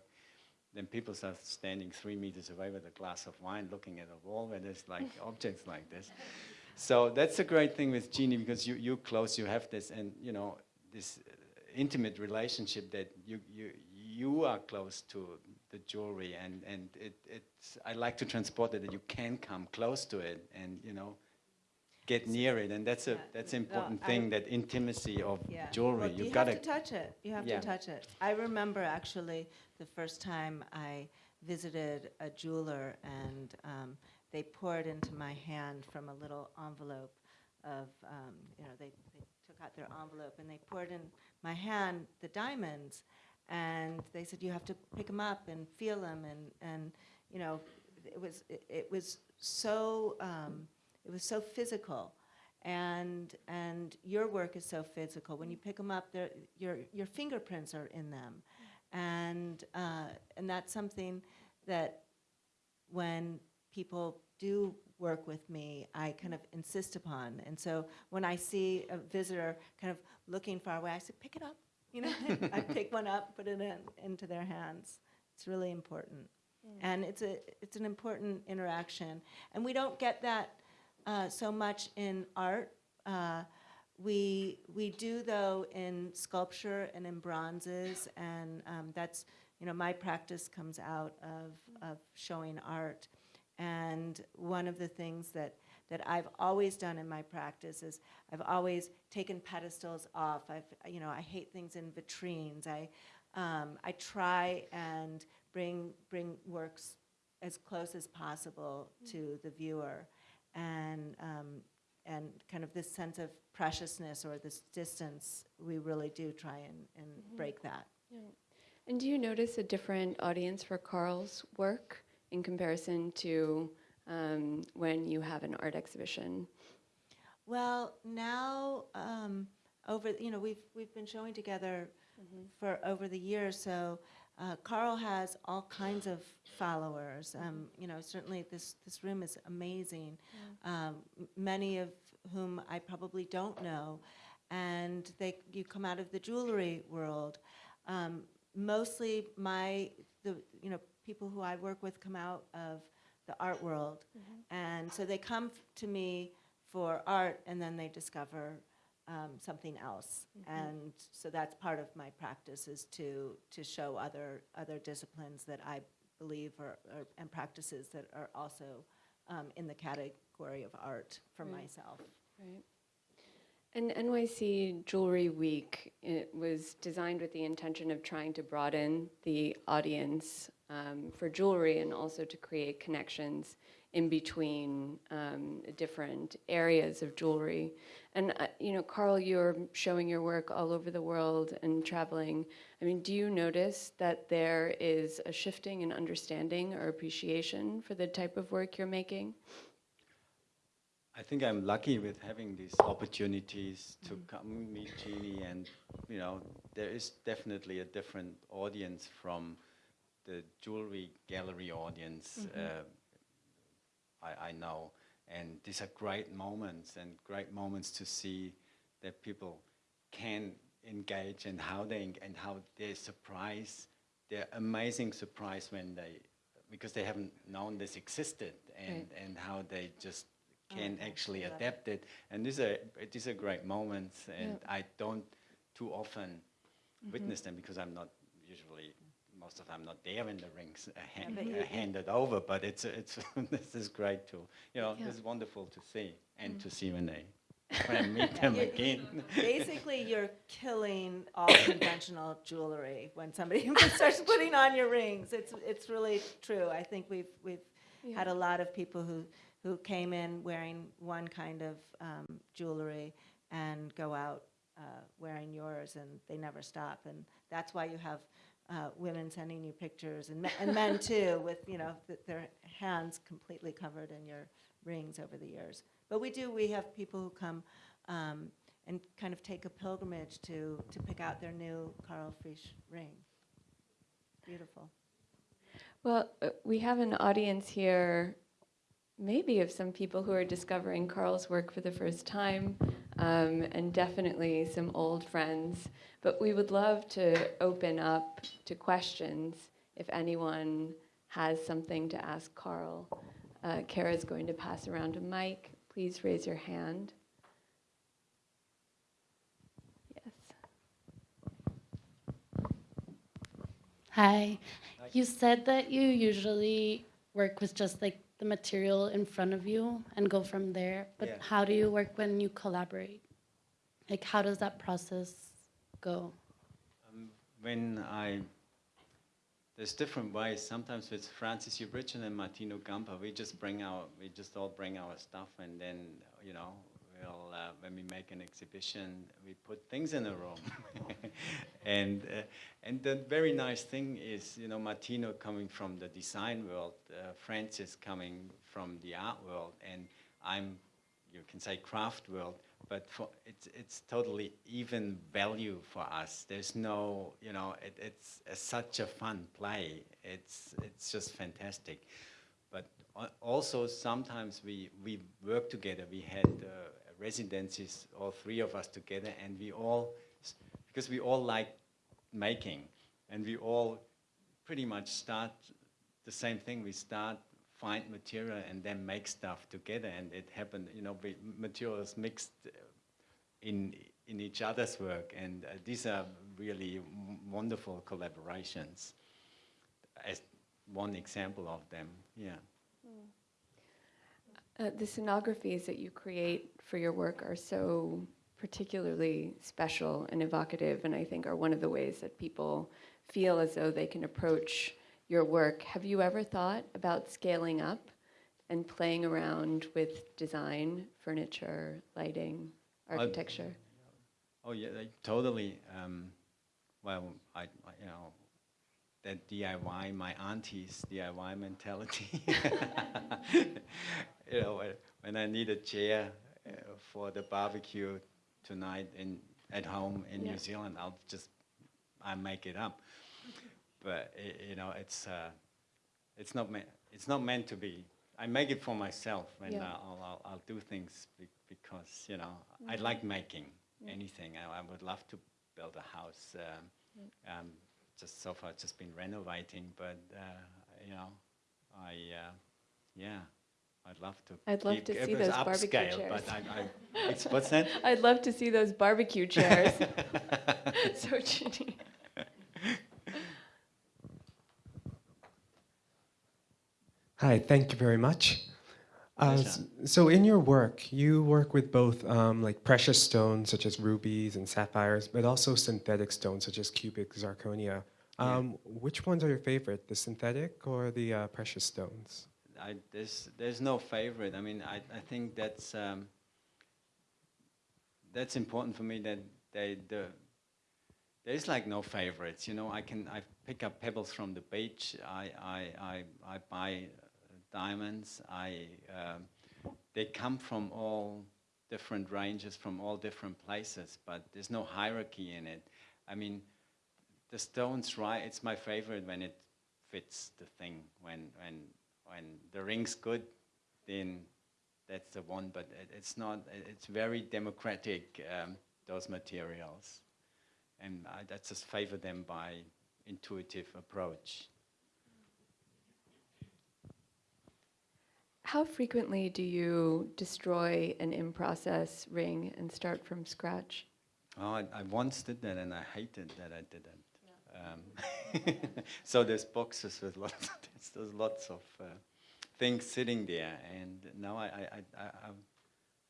Then people start standing three meters away with a glass of wine, looking at a wall where there's like *laughs* objects like this. So that's a great thing with Jeannie because you you close, you have this, and you know this uh, intimate relationship that you you you are close to the jewelry and and it it's I like to transport it that you can come close to it and you know get near it and that's a that's an important thing that intimacy of Yeah. jewelry Well, you you got have to touch it. You have Yeah. to touch it. I remember actually the first time I visited a jeweler and um, they poured into my hand from a little envelope of, um, you know, they, they took out their envelope and they poured in my hand the diamonds. And they said, you have to pick them up and feel them. And, and you know, it was, it, it was so, um, it was so physical and and your work is so physical. When you pick them up, your your fingerprints are in them, and uh, and that's something that when people do work with me, I kind of insist upon. And so when I see a visitor kind of looking far away, I say, pick it up. You know, *laughs* I pick one up, put it in, into their hands. It's really important, and it's a it's an important interaction. And we don't get that uh, so much in art. Uh, we we do though in sculpture and in bronzes, and um, that's you know my practice comes out of of showing art. And one of the things that that I've always done in my practice is I've always taken pedestals off. I've you know I hate things in vitrines. I um, I try and bring bring works as close as possible to the viewer and um, and kind of this sense of preciousness or this distance, we really do try and, and break that. Yeah. And do you notice a different audience for Karl's work in comparison to um, when you have an art exhibition? Well, now um, over you know we've we've been showing together for over the years, so. Uh, Karl has all kinds of followers. Um, you know, certainly this, this room is amazing. Um, many of whom I probably don't know, and they you come out of the jewelry world. Um, mostly, my the you know people who I work with come out of the art world, and so they come to me for art, and then they discover um, something else. And so that's part of my practice is to to show other other disciplines that I believe are, are and practices that are also um, in the category of art for Right. myself. Right. And NYC Jewelry Week it was designed with the intention of trying to broaden the audience um, for jewelry and also to create connections in between um, different areas of jewelry. And uh, you know, Karl, you're showing your work all over the world and traveling. I mean, do you notice that there is a shifting in understanding or appreciation for the type of work you're making? I think I'm lucky with having these opportunities to come meet Jeannie, and you know, there is definitely a different audience from the jewelry gallery audience. Uh, I, I know, and these are great moments, and great moments to see that people can engage and how they and how they surprise, their amazing surprise when they because they haven't known this existed, and Right. and how they just can Okay, actually adapt it. And these are these are great moments, and Yeah. I don't too often witness them because I'm not usually most of the time not there when the rings are, hand, but you- are handed over. But it's it's *laughs* this is great too. You know, Yeah. it's wonderful to see and to see when they *laughs* when I meet them You- again. Basically, you're killing all *coughs* conventional jewelry when somebody *laughs* starts putting on your rings. It's, it's really true. I think we've, we've had a lot of people who, who came in wearing one kind of um, jewelry and go out uh, wearing yours, and they never stop. And that's why you have uh, women sending you pictures, and, me- and men *laughs* too, with you know th- their hands completely covered in your rings over the years. But we do. We have people who come um, and kind of take a pilgrimage to to pick out their new Karl Fritsch ring. Beautiful. Well, uh, we have an audience here, maybe of some people who are discovering Karl's work for the first time, um, and definitely some old friends. But we would love to open up to questions if anyone has something to ask Karl. Uh, Kara's going to pass around a mic. Please raise your hand. Yes. Hi. You said that you usually work with just like the material in front of you and go from there. But Yeah. how do you work when you collaborate? Like, how does that process go? Um, when I, there's different ways. Sometimes with Francis Upritchard and Martino Gamper, we just bring our, we just all bring our stuff, and then you know, we'll uh, when we make an exhibition, we put things in a room. *laughs* and uh, and the very nice thing is, you know, Martino coming from the design world, uh, Francis coming from the art world, and I'm, you can say, craft world but for it's it's totally even value for us. There's no, you know, it, it's a, such a fun play. It's it's just fantastic. But also sometimes we we work together. We had uh, residencies, all three of us together, and we all because we all like making, and we all pretty much start the same thing. We start find material and then make stuff together, and it happened. You know, materials mixed in in each other's work, and uh, these are really wonderful collaborations. As one example of them, yeah. Uh, the scenographies that you create for your work are so particularly special and evocative, and I think are one of the ways that people feel as though they can approach your work. Have you ever thought about scaling up and playing around with design, furniture, lighting, architecture? Oh yeah, like, totally. Um, well, I, I you know that DIY, my auntie's DIY mentality. *laughs* *laughs* you know, when- I need a chair uh, for the barbecue tonight in at home in Yeah. New Zealand, I'll just I make it up. But i you know, it's uh, it's not meant it's not meant to be. I make it for myself, and Yeah. I'll, I'll I'll do things be, because you know I like making anything. I, I would love to build a house. Um, um, just so far, just been renovating, but uh, you know, I uh, yeah, I'd love to. I'd love to see was those barbecue upscale, chairs. But I, I, it's, what's that? *laughs* I'd love to see those barbecue chairs. *laughs* *laughs* so chitty. Hi, thank you very much. Uh, so, in your work, you work with both um, like precious stones such as rubies and sapphires, but also synthetic stones such as cubic zirconia. Yeah. Um, Which ones are your favorite, the synthetic or the uh, precious stones? I, there's there's no favorite. I mean, I, I think that's um, that's important for me that they the there's like no favorites. You know, I can I pick up pebbles from the beach. I I I, I buy uh, diamonds. I um, they come from all different ranges, from all different places, but there's no hierarchy in it. I mean, the stones right. It's my favorite when it fits the thing. When when when the ring's good, then that's the one. But it, it's not. it- It's very democratic. Um, those materials, and I, I just favor them by intuitive approach. How frequently do you destroy an in-process ring and start from scratch? Oh, I, I once did that, and I hated that I did it. Um, *laughs* so there's boxes with lots. There's, there's lots of uh, things sitting there, and now I, I, I, I, I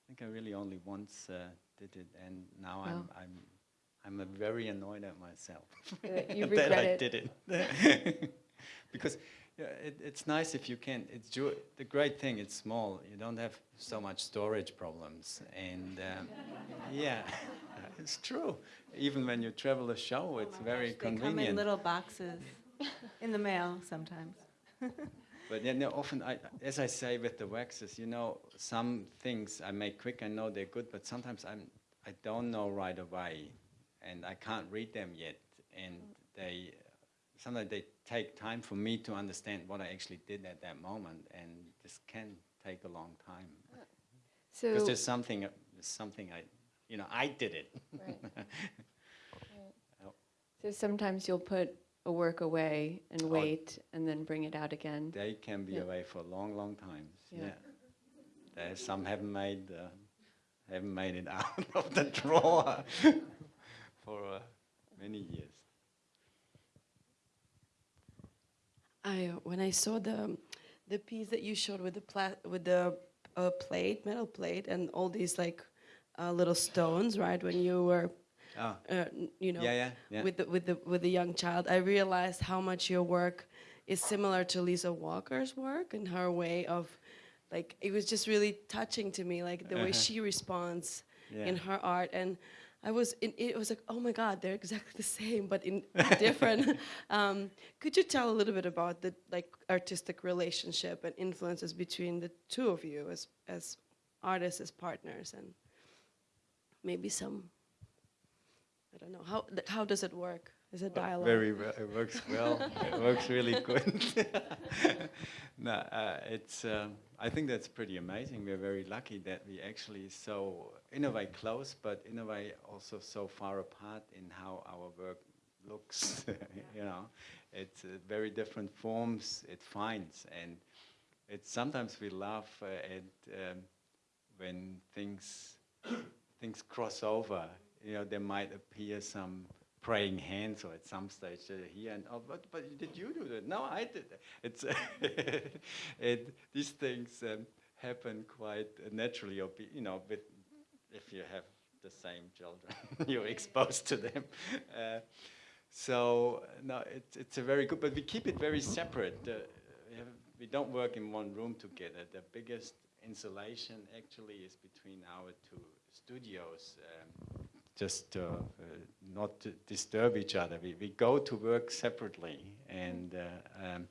think I really only once uh, did it, and now I'm I'm I'm uh, very annoyed at myself *laughs* That I did it. *laughs* Because yeah, it, it's nice if you can. It's the great thing. It's small. You don't have so much storage problems, and um, *laughs* yeah, *laughs* it's true. Even when you travel a show, it's very convenient. They come in little boxes *laughs* in the mail sometimes. But then often, I, as I say with the waxes, you know, some things I make quick, I know they're good, but sometimes I'm, I don't know right away, and I can't read them yet, and they, sometimes they take time for me to understand what I actually did at that moment, and this can take a long time So, because there's something, there's something I, you know, I did it. *laughs* so sometimes you'll put a work away and wait and then bring it out again. They can be Yeah. away for a long, long times. Yeah. Yeah. There's some haven't made uh, haven't made it *laughs* out of the drawer *laughs* for uh, many years. I when I saw the the piece that you showed with the pla- with the uh, plate, metal plate, and all these like uh, little stones, right? When you were, Ah, uh, you know, yeah, yeah, yeah. with the with the with the young child, I realized how much your work is similar to Lisa Walker's work and her way of, like, it was just really touching to me, like the way Uh-huh. she responds in her art and i was in, it was like oh my god they're exactly the same but in different. *laughs* Um, could you tell a little bit about the like artistic relationship and influences between the two of you as as artists as partners and maybe some i don't know how th- how does it work is it dialogue Very well. It works well. it works really good. *laughs* no, uh, it's. Um, I think that's pretty amazing. We're very lucky that we actually so in a way close, but in a way also so far apart in how our work looks. *laughs* you know, it's uh, very different forms it finds, and it's sometimes we laugh uh, at um, when things things cross over. You know, there might appear some praying hands or at some stage uh, here and oh, but but did you do that? No, I did. *laughs* It's *laughs* it, these things um, happen quite naturally, or be, you know, with if you have the same children, *laughs* you're exposed to them. Uh, so no, it's it's a very good, but we keep it very separate. Uh, we, have, we don't work in one room together. The biggest insulation actually is between our two studios. Um, just uh, uh, not to disturb each other. We, we go to work separately, and uh, um,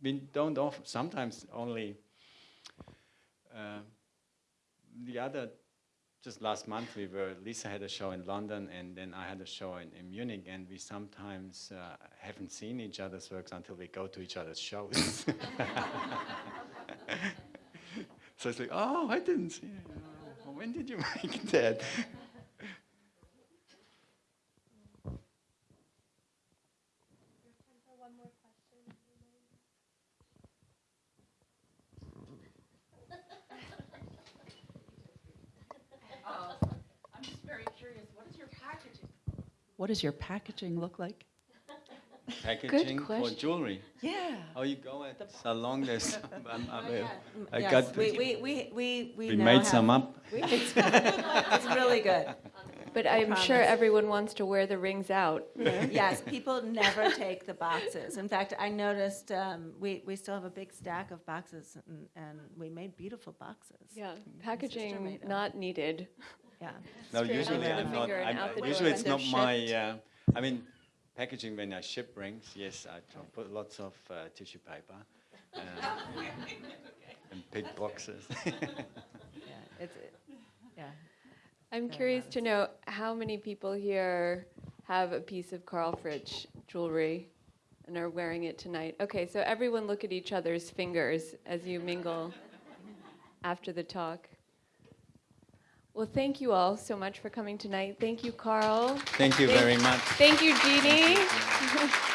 we don't often. Sometimes only. Uh, the other, just last month we were. Lisa had a show in London, and then I had a show in, in Munich, and we sometimes uh, haven't seen each other's works until we go to each other's shows. *laughs* so it's like, oh, I didn't see. Oh, *laughs* when did you make that? I'm just very curious, what is your packaging? What does your packaging look like? *laughs* Packaging for question. jewelry. Yeah. Oh, you go at salon. There's. I'm, I'm, Mm, I yes, got. we, we, we, we, we we made have- some up. *laughs* we made. It's really good. But I'm sure everyone wants to wear the rings out. *laughs* Yes, people never take the boxes. In fact, I noticed um, we, we still have a big stack of boxes, and, and we made beautiful boxes. Yeah, packaging not needed. Yeah. No, Straight usually I'm not. I'm, usually it's not my. Uh, I mean, packaging when I ship rings. Yes, I tr- put lots of uh, tissue paper. Uh, *laughs* and big boxes. Yeah, it's, it- yeah. I'm Very curious nice. to know how many people here have a piece of Karl Fritsch jewelry and are wearing it tonight. Okay, so everyone look at each other's fingers as you mingle after the talk. Well, thank you all so much for coming tonight. Thank you, Karl. Thank you very much. Thank you, Jeannie.